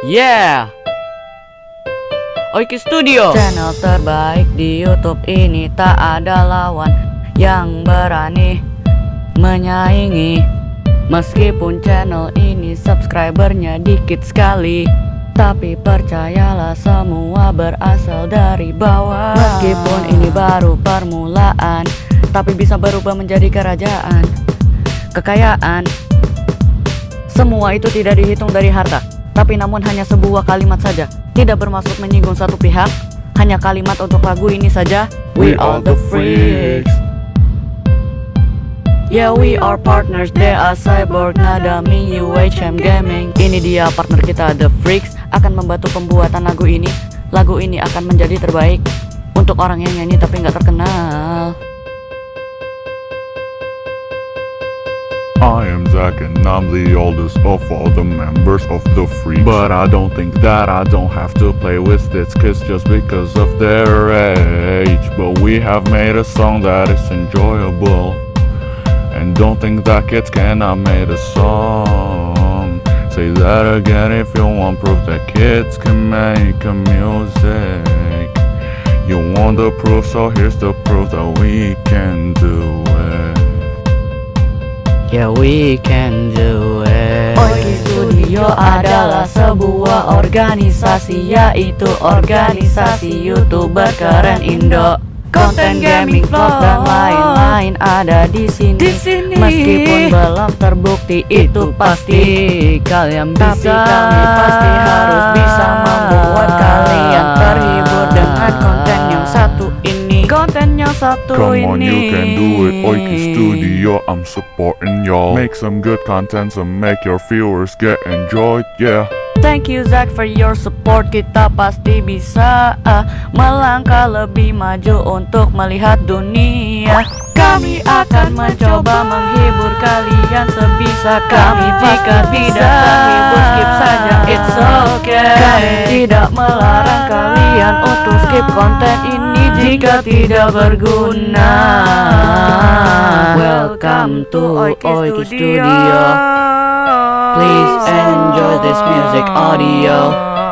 Yeah. Oiki Studio. Channel terbaik di YouTube ini tak ada lawan yang berani menyaingi. Meskipun channel ini subscribernya dikit sekali. Tapi percayalah semua berasal dari bawah Meskipun ini baru permulaan Tapi bisa berubah menjadi kerajaan Kekayaan Semua itu tidak dihitung dari harta Tapi namun hanya sebuah kalimat saja. Tidak bermaksud menyinggung satu pihak. Hanya kalimat untuk lagu ini saja. We are the freaks. Yeah we are partners, they are Cyborg, Nadami, UHM Gaming. Ini dia partner kita The Freaks. Akan membantu pembuatan lagu ini. Lagu ini akan menjadi terbaik Untuk orang yang nyanyi tapi nggak terkenal I am Zach and I'm the oldest of all the members of the Freaks. But I don't think that I don't have to play with these kids just because of their age. But we have made a song that is enjoyable. And don't think that kids cannot make a song. Say that again if you want proof that kids can make a music. You want the proof so here's the proof that we can do Yeah we can do it Oiki Studio adalah sebuah organisasi Yaitu organisasi youtuber keren Indo Konten gaming, vlog dan lain-lain ada di sini. Di sini. Meskipun belum terbukti itu pasti kalian bisa. Tapi kami pasti harus Konten yang satu Come ini. on, you can do it. Oiki Studio, I'm supporting y'all. Make some good content so make your viewers get enjoyed, yeah. Thank you Zack for your support Kita pasti bisa ah, melangkah lebih maju untuk melihat dunia Kami akan mencoba menghibur kalian sebisa kami Jika tidak terhibur skip saja it's okay Kami tidak melarang kalian untuk konten ini Jika tidak berguna Welcome to Oiki Studio Please enjoy this music audio.